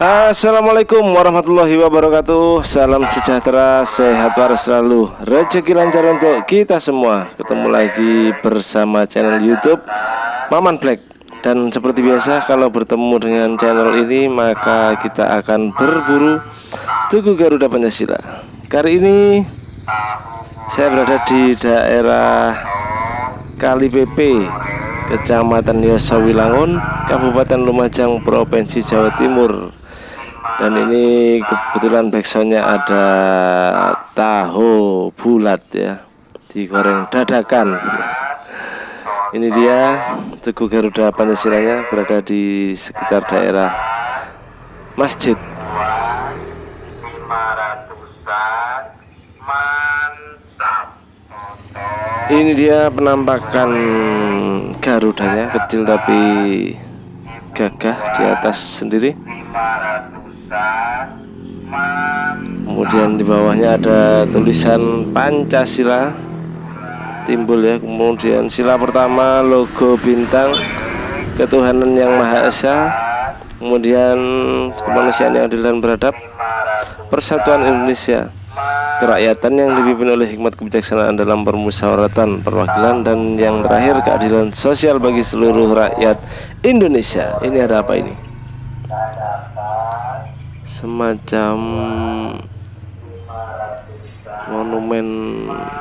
Assalamualaikum warahmatullahi wabarakatuh. Salam sejahtera, sehat waras selalu. Rezeki lancar untuk kita semua. Ketemu lagi bersama channel youtube Maman Black. Dan seperti biasa kalau bertemu dengan channel ini Maka kita akan berburu Tugu Garuda Pancasila. Kali ini Saya berada di daerah Kali PP Kecamatan Yosawilangun Kabupaten Lumajang Provinsi Jawa Timur dan ini kebetulan backsoundnya ada tahu bulat ya. Digoreng dadakan. Ini dia Tugu Garuda Pancasilanya berada di sekitar daerah masjid. Ini dia penampakan Garudanya kecil tapi gagah di atas sendiri kemudian di bawahnya ada tulisan Pancasila timbul ya. Kemudian sila pertama logo bintang ketuhanan yang Maha Esa. Kemudian kemanusiaan yang adil dan beradab. Persatuan Indonesia. Kerakyatan yang dipimpin oleh hikmat kebijaksanaan dalam permusyawaratan perwakilan dan yang terakhir keadilan sosial bagi seluruh rakyat Indonesia. Ini ada apa ini semacam monumen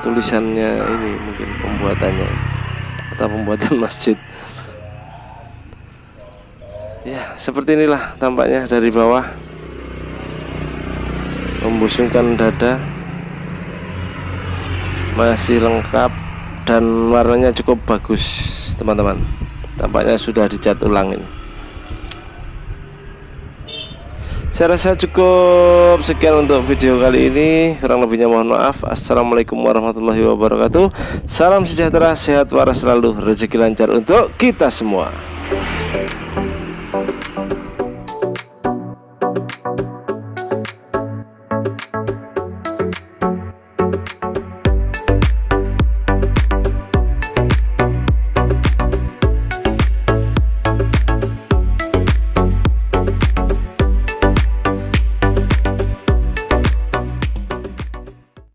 tulisannya ini mungkin pembuatannya atau pembuatan masjid. Ya seperti inilah tampaknya dari bawah. Membusungkan dada. Masih lengkap dan warnanya cukup bagus teman-teman. Tampaknya sudah dicat ulang ini saya rasa cukup sekian untuk video kali ini. Kurang lebihnya mohon maaf. Assalamualaikum warahmatullahi wabarakatuh. Salam sejahtera sehat waras selalu. Rezeki lancar untuk kita semua